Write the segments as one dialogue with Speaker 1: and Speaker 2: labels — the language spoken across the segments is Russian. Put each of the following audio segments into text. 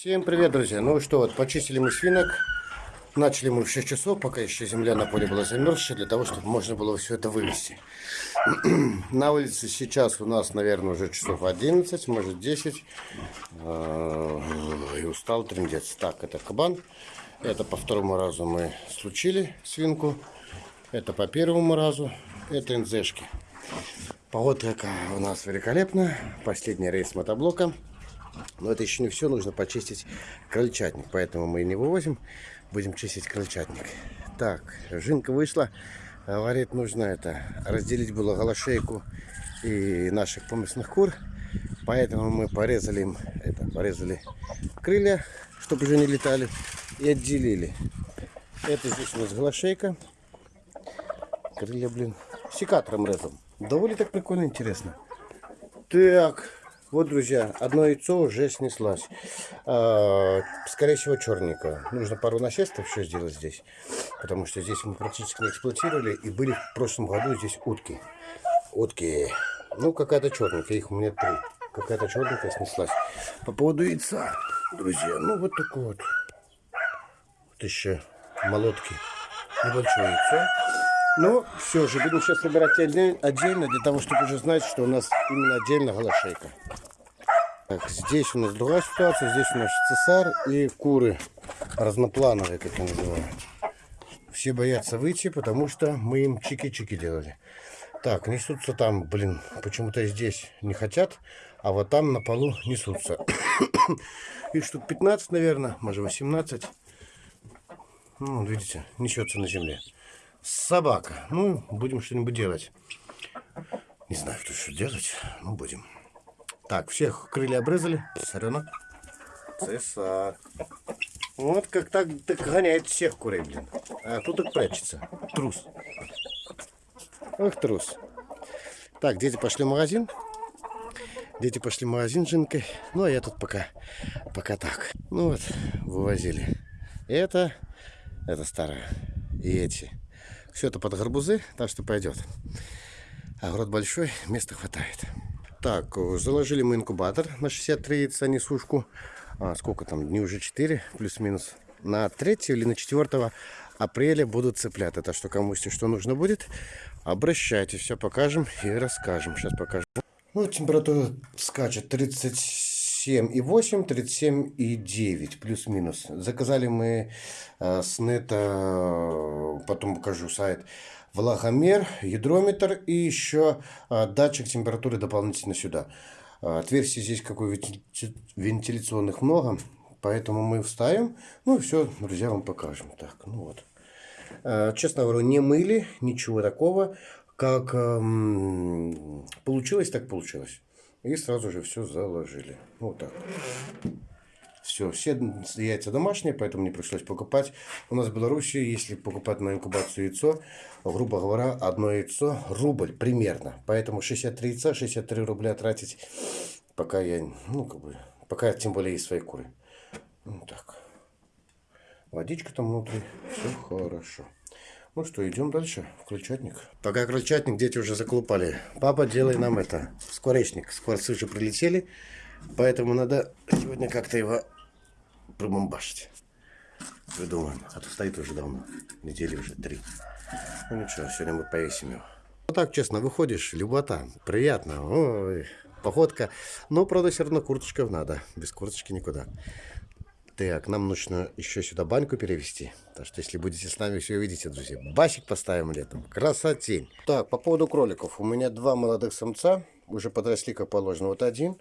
Speaker 1: Всем привет, друзья! Ну что, вот почистили мы свинок. Начали мы в 6 часов, пока еще земля на поле была замерзшая, для того, чтобы можно было все это вывести. на улице сейчас у нас, наверное, уже часов 11, может 10. А, и устал трендец. Так, это кабан. Это по второму разу мы случили свинку. Это по первому разу. Это НЗшки. Погода у нас великолепная. Последний рейс мотоблока. Но это еще не все, нужно почистить крольчатник, поэтому мы не вывозим, будем чистить крольчатник. Так, жинка вышла, говорит, нужно это, разделить было голошейку и наших поместных кур, поэтому мы порезали им, это, порезали крылья, чтобы уже не летали, и отделили. Это здесь у нас голошейка, крылья, блин, секатором резал. Довольно так прикольно, интересно. Так, вот, друзья, одно яйцо уже снеслось. А, скорее всего, черненькое. Нужно пару насестов еще сделать здесь. Потому что здесь мы практически не эксплуатировали. И были в прошлом году здесь утки. Утки. Ну, какая-то черненькая. Их у меня три. Какая-то черненькая снеслась. По поводу яйца, друзья. Ну, вот такое вот. Вот еще молотки. Небольшое яйцо. Ну, все же, будем сейчас собирать отдельно, для того, чтобы уже знать, что у нас именно отдельно голошейка. Так, здесь у нас другая ситуация, здесь у нас цесар и куры разноплановые, как я называю. Все боятся выйти, потому что мы им чики-чики делали. Так, несутся там, блин, почему-то здесь не хотят, а вот там на полу несутся. Их штук 15, наверное, может 18. Ну, видите, несется на земле собака. Ну, будем что-нибудь делать. Не знаю, что еще делать, но будем. Так, всех крылья обрезали. Цесаренок. Цесар. Вот как так, так гоняет всех курей, блин. А тут так прячется. Трус. Ох, трус. Так, дети пошли в магазин. Дети пошли в магазин с Жинкой. Ну, а я тут пока, пока так. Ну вот, вывозили. Это, это старая. И эти. Все это под гарбузы, так что пойдет. Огород большой, места хватает. Так, заложили мы инкубатор на 63 яйца несушку. А, сколько там, дней уже 4, плюс-минус. На 3 или на 4 апреля будут цыплят. Это что кому если что нужно будет, обращайтесь, все покажем и расскажем. Сейчас покажем. Ну, температура скачет 30 37,8, 37,9 плюс-минус. Заказали мы э, с нета, потом покажу сайт, влагомер, гидрометр и еще э, датчик температуры дополнительно сюда. Э, отверстий здесь какой вентиляционных много, поэтому мы вставим. Ну и все, друзья, вам покажем. Так, ну вот. Э, честно говоря, не мыли, ничего такого. Как э, получилось, так получилось. И сразу же все заложили. Вот так. Все, все яйца домашние, поэтому не пришлось покупать. У нас в Беларуси, если покупать на инкубацию яйцо, грубо говоря, одно яйцо рубль примерно. Поэтому 63 яйца, 63 рубля тратить, пока я, ну, как бы, пока тем более есть свои куры. Ну, так. Водичка там внутри, все хорошо. Ну что, идем дальше в крольчатник. Пока крольчатник дети уже заколупали. Папа, делай нам это, скворечник. Скворцы уже прилетели, поэтому надо сегодня как-то его пробомбашить. Придумаем. А то стоит уже давно. Недели уже три. Ну ничего, сегодня мы повесим его. Ну так, честно, выходишь, любота. Приятно. Ой, походка. Но, правда, все равно курточка надо. Без курточки никуда. Так, нам нужно еще сюда баньку перевести. Так что, если будете с нами, все увидите, друзья. Басик поставим летом. Красотень. Так, по поводу кроликов. У меня два молодых самца. Уже подросли, как положено. Вот один.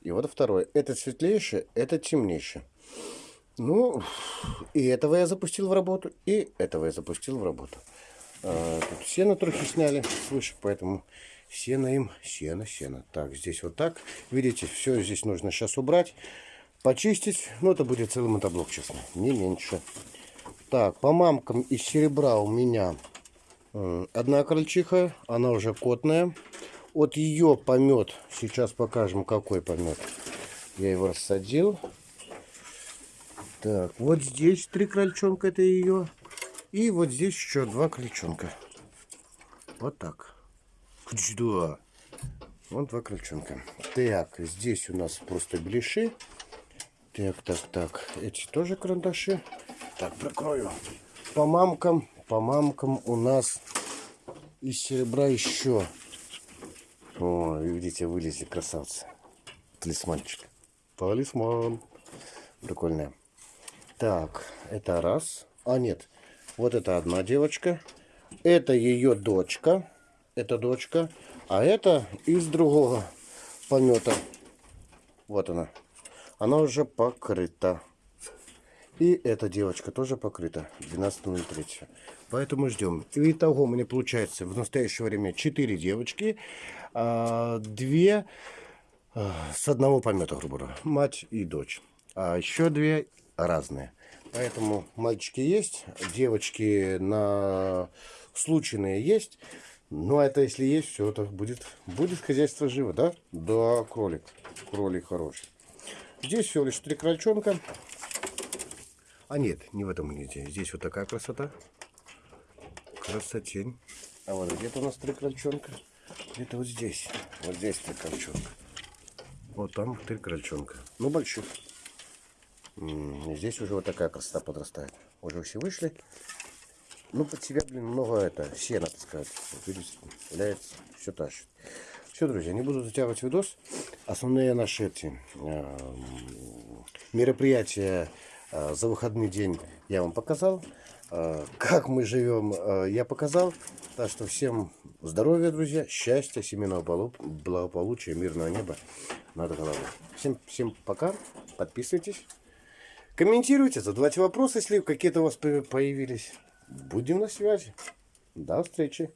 Speaker 1: И вот второй. Это светлейший, это темнейший. Ну, и этого я запустил в работу, и этого я запустил в работу. А, тут сено трохи сняли свыше, поэтому сено им, сено, сено. Так, здесь вот так. Видите, все здесь нужно сейчас убрать почистить. Ну, это будет целый мотоблок, честно, не меньше. Так, по мамкам из серебра у меня э, одна крольчиха, она уже котная. От ее помет, сейчас покажем, какой помет. Я его рассадил. Так, вот здесь три крольчонка, это ее. И вот здесь еще два крольчонка. Вот так. Два. Вот два крольчонка. Так, здесь у нас просто блиши. Так, так, так. Эти тоже карандаши. Так, прикрою. По мамкам, по мамкам у нас из серебра еще. О, видите, вылезли красавцы. Талисманчик. Талисман. Прикольная. Так, это раз. А, нет. Вот это одна девочка. Это ее дочка. Это дочка. А это из другого помета. Вот она. Она уже покрыта. И эта девочка тоже покрыта. 12.03. Поэтому ждем. Итого у меня получается в настоящее время 4 девочки. а, Две а, с одного помета, грубо говоря. Мать и дочь. А еще две разные. Поэтому мальчики есть, девочки на случайные есть. Ну, а это если есть, все, это будет, будет хозяйство живо, да? Да, кролик. Кролик хороший. Здесь всего лишь три крольчонка. А нет, не в этом гнезде. Здесь вот такая красота. Красотень. А вот где-то у нас три крольчонка. Где-то вот здесь. Вот здесь три крольчонка. Вот там три крольчонка. Ну, больших. Здесь уже вот такая красота подрастает. Уже все вышли. Ну, под себя, блин, много это, сена таскать. Вот видите, валяется, все тащит. Все, друзья, не буду затягивать видос. Основные наши эти эм, мероприятия э, за выходный день я вам показал. Э, Как мы живем, э, я показал. Так что всем здоровья, друзья, счастья, семейного благополучия, мирного неба над головой. Всем, всем пока, подписывайтесь. Комментируйте, задавайте вопросы, если какие-то у вас по- появились. Будем на связи. До встречи.